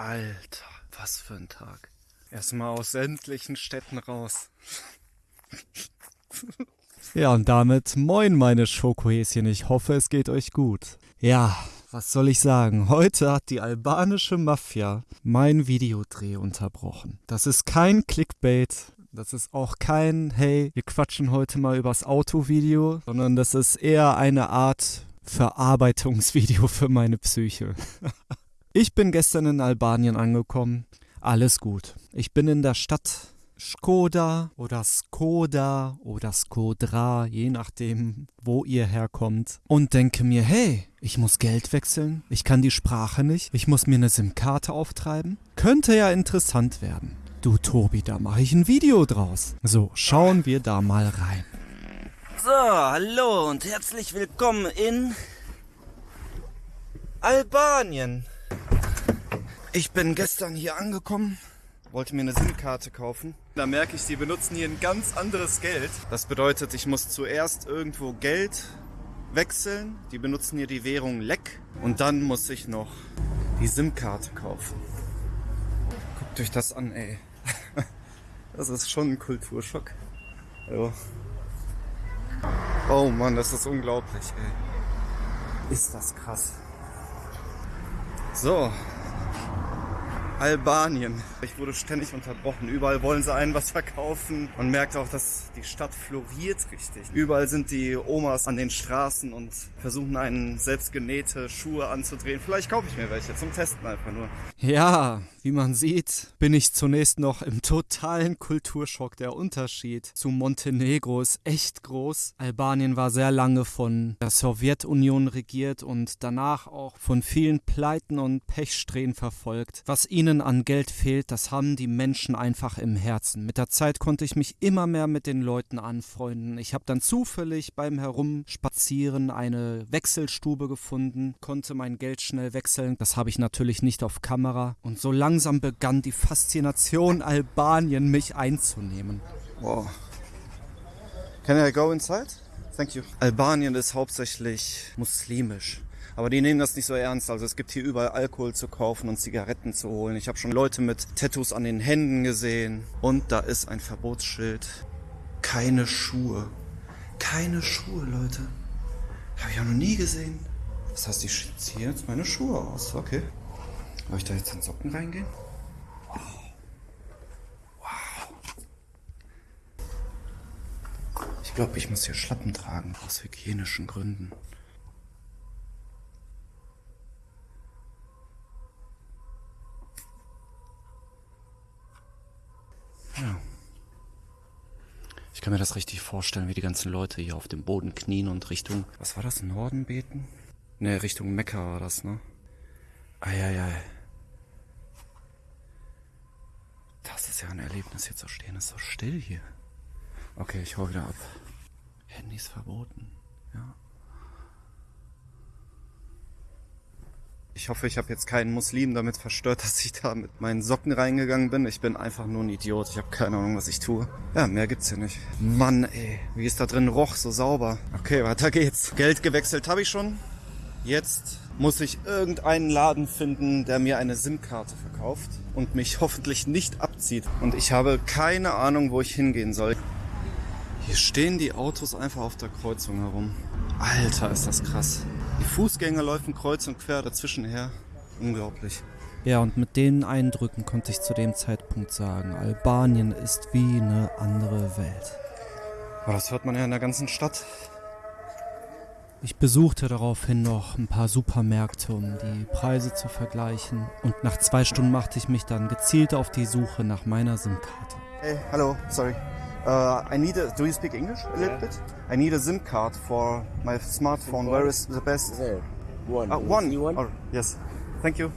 Alter, was für ein Tag. Erstmal aus sämtlichen Städten raus. Ja, und damit moin meine Schokohäschen, ich hoffe es geht euch gut. Ja, was soll ich sagen? Heute hat die albanische Mafia mein Videodreh unterbrochen. Das ist kein Clickbait, das ist auch kein, hey, wir quatschen heute mal übers Autovideo, sondern das ist eher eine Art Verarbeitungsvideo für meine Psyche. ich bin gestern in Albanien angekommen. Alles gut. Ich bin in der Stadt Skoda oder Skoda oder Skodra, je nachdem, wo ihr herkommt. Und denke mir, hey, ich muss Geld wechseln, ich kann die Sprache nicht, ich muss mir eine SIM-Karte auftreiben. Könnte ja interessant werden. Du Tobi, da mache ich ein Video draus. So, schauen wir da mal rein. So, hallo und herzlich willkommen in Albanien. Ich bin gestern hier angekommen, wollte mir eine SIM-Karte kaufen. Da merke ich, sie benutzen hier ein ganz anderes Geld. Das bedeutet, ich muss zuerst irgendwo Geld wechseln. Die benutzen hier die Währung Leck. Und dann muss ich noch die SIM-Karte kaufen. Guckt euch das an, ey. Das ist schon ein Kulturschock. Ja. Oh Mann, das ist unglaublich, ey. Ist das krass. So, Albanien. Ich wurde ständig unterbrochen. Überall wollen sie einen was verkaufen. Man merkt auch, dass die Stadt floriert richtig. Überall sind die Omas an den Straßen und versuchen einen selbst genähte Schuhe anzudrehen. Vielleicht kaufe ich mir welche zum Testen einfach nur. Ja, wie man sieht, bin ich zunächst noch im totalen Kulturschock. Der Unterschied zu Montenegro ist echt groß. Albanien war sehr lange von der Sowjetunion regiert und danach auch von vielen Pleiten und Pechsträhnen verfolgt. Was ihnen an Geld fehlt, das haben die Menschen einfach im Herzen. Mit der Zeit konnte ich mich immer mehr mit den Leuten anfreunden. Ich habe dann zufällig beim Herumspazieren eine Wechselstube gefunden, konnte mein Geld schnell wechseln. Das habe ich natürlich nicht auf Kamera. Und so langsam begann die Faszination Albanien mich einzunehmen. Wow. Can I go inside? Thank you. Albanien ist hauptsächlich muslimisch. Aber die nehmen das nicht so ernst. Also es gibt hier überall Alkohol zu kaufen und Zigaretten zu holen. Ich habe schon Leute mit Tattoos an den Händen gesehen. Und da ist ein Verbotsschild. Keine Schuhe. Keine Schuhe, Leute. Habe ich auch noch nie gesehen. Das heißt, ich ziehe jetzt meine Schuhe aus. Okay. Soll ich da jetzt in Socken reingehen? Ich glaube, ich muss hier Schlappen tragen. Aus hygienischen Gründen. Ich kann mir das richtig vorstellen, wie die ganzen Leute hier auf dem Boden knien und Richtung, was war das, Norden beten? Ne, Richtung Mekka war das, ne? Eieiei. Das ist ja ein Erlebnis, hier zu stehen. Ist so still hier. Okay, ich hau wieder ab. Handys verboten, ja. Ich hoffe, ich habe jetzt keinen Muslim damit verstört, dass ich da mit meinen Socken reingegangen bin. Ich bin einfach nur ein Idiot. Ich habe keine Ahnung, was ich tue. Ja, mehr gibt's hier nicht. Mann, ey, wie ist da drin roch, so sauber. Okay, weiter geht's. Geld gewechselt habe ich schon. Jetzt muss ich irgendeinen Laden finden, der mir eine SIM-Karte verkauft und mich hoffentlich nicht abzieht. Und ich habe keine Ahnung, wo ich hingehen soll. Hier stehen die Autos einfach auf der Kreuzung herum. Alter, ist das krass. Die Fußgänger laufen kreuz und quer dazwischen her. Unglaublich. Ja, und mit den Eindrücken konnte ich zu dem Zeitpunkt sagen, Albanien ist wie eine andere Welt. Aber das hört man ja in der ganzen Stadt. Ich besuchte daraufhin noch ein paar Supermärkte, um die Preise zu vergleichen. Und nach zwei Stunden machte ich mich dann gezielt auf die Suche nach meiner SIM-Karte. Hey, hello, sorry. Uh, I need a. Do you speak English a little Yeah. bit? I need a SIM card for my smartphone. Where is the best? There. One. Uh, one. one? Oh, yes. Thank you.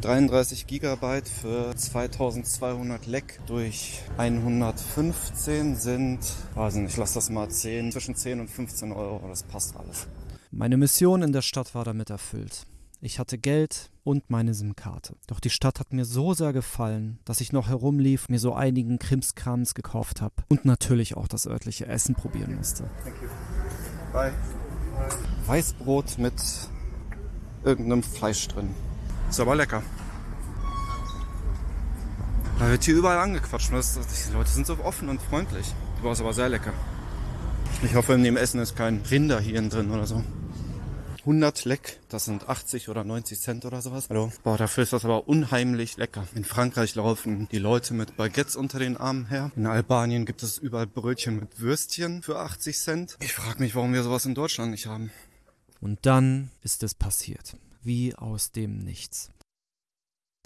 33 Gigabyte für 2200 Leck durch 115 sind, weiß nicht, lass das mal 10, zwischen 10 und 15 Euro, das passt alles. Meine Mission in der Stadt war damit erfüllt. Ich hatte Geld und meine SIM-Karte. Doch die Stadt hat mir so sehr gefallen, dass ich noch herumlief, mir so einigen Krimskrams gekauft habe und natürlich auch das örtliche Essen probieren musste. Thank you. Bye. Weißbrot mit irgendeinem Fleisch drin. Ist aber lecker. Da wird hier überall angequatscht. Das, die Leute sind so offen und freundlich. Die war aber sehr lecker. Ich hoffe, in dem Essen ist kein Rinderhirn drin oder so. 100 Leck, das sind 80 oder 90 Cent oder sowas. Hallo. Boah, dafür ist das aber unheimlich lecker. In Frankreich laufen die Leute mit Baguettes unter den Armen her. In Albanien gibt es überall Brötchen mit Würstchen für 80 Cent. Ich frage mich, warum wir sowas in Deutschland nicht haben. Und dann ist es passiert. Wie aus dem Nichts.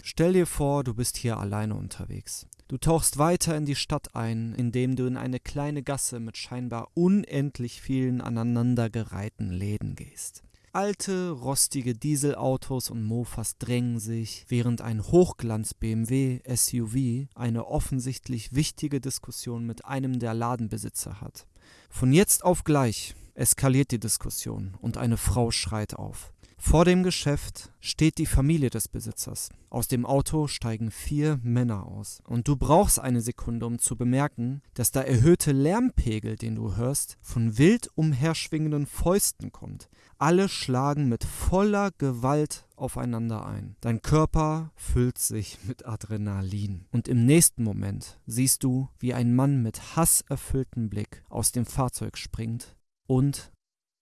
Stell dir vor, du bist hier alleine unterwegs. Du tauchst weiter in die Stadt ein, indem du in eine kleine Gasse mit scheinbar unendlich vielen aneinandergereihten Läden gehst. Alte, rostige Dieselautos und Mofas drängen sich, während ein Hochglanz-BMW SUV eine offensichtlich wichtige Diskussion mit einem der Ladenbesitzer hat. Von jetzt auf gleich eskaliert die Diskussion und eine Frau schreit auf. Vor dem Geschäft steht die Familie des Besitzers. Aus dem Auto steigen vier Männer aus. Und du brauchst eine Sekunde, um zu bemerken, dass der erhöhte Lärmpegel, den du hörst, von wild umherschwingenden Fäusten kommt. Alle schlagen mit voller Gewalt aufeinander ein. Dein Körper füllt sich mit Adrenalin. Und im nächsten Moment siehst du, wie ein Mann mit hasserfülltem Blick aus dem Fahrzeug springt und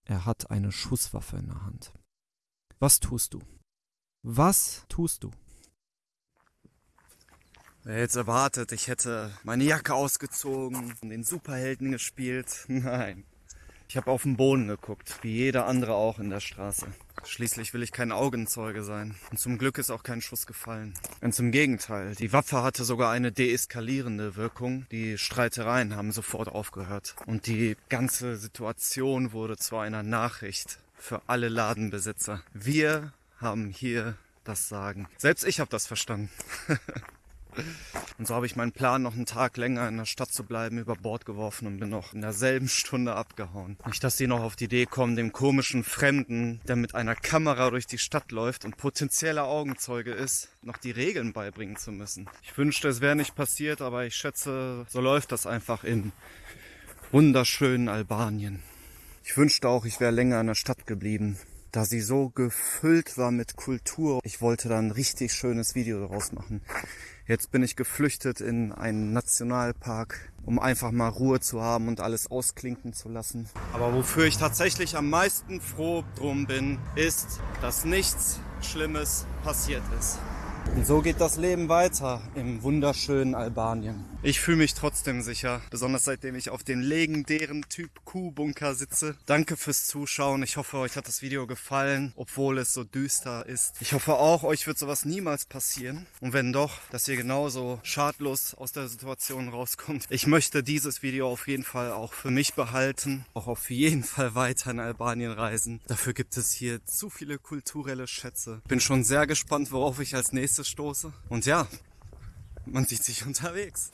er hat eine Schusswaffe in der Hand. Was tust du? Was tust du? Wer jetzt erwartet, ich hätte meine Jacke ausgezogen und den Superhelden gespielt? Nein. Ich habe auf den Boden geguckt, wie jeder andere auch in der Straße. Schließlich will ich kein Augenzeuge sein. Und zum Glück ist auch kein Schuss gefallen. Ganz im Gegenteil. Die Waffe hatte sogar eine deeskalierende Wirkung. Die Streitereien haben sofort aufgehört. Und die ganze Situation wurde zu einer Nachricht für alle Ladenbesitzer. Wir haben hier das Sagen. Selbst ich habe das verstanden. Und so habe ich meinen Plan, noch einen Tag länger in der Stadt zu bleiben, über Bord geworfen und bin noch in derselben Stunde abgehauen. Nicht, dass die noch auf die Idee kommen, dem komischen Fremden, der mit einer Kamera durch die Stadt läuft und potenzieller Augenzeuge ist, noch die Regeln beibringen zu müssen. Ich wünschte, es wäre nicht passiert, aber ich schätze, so läuft das einfach in wunderschönen Albanien. Ich wünschte auch, ich wäre länger in der Stadt geblieben, da sie so gefüllt war mit Kultur. Ich wollte da ein richtig schönes Video daraus machen. Jetzt bin ich geflüchtet in einen Nationalpark, um einfach mal Ruhe zu haben und alles ausklinken zu lassen. Aber wofür ich tatsächlich am meisten froh drum bin, ist, dass nichts Schlimmes passiert ist. Und so geht das Leben weiter im wunderschönen Albanien. Ich fühle mich trotzdem sicher, besonders seitdem ich auf dem legendären Typ Q-Bunker sitze. Danke fürs Zuschauen. Ich hoffe, euch hat das Video gefallen, obwohl es so düster ist. Ich hoffe auch, euch wird sowas niemals passieren. Und wenn doch, dass ihr genauso schadlos aus der Situation rauskommt. Ich möchte dieses Video auf jeden Fall auch für mich behalten. Auch auf jeden Fall weiter in Albanien reisen. Dafür gibt es hier zu viele kulturelle Schätze. Bin schon sehr gespannt, worauf ich als nächstes stoße. Und ja, man sieht sich unterwegs.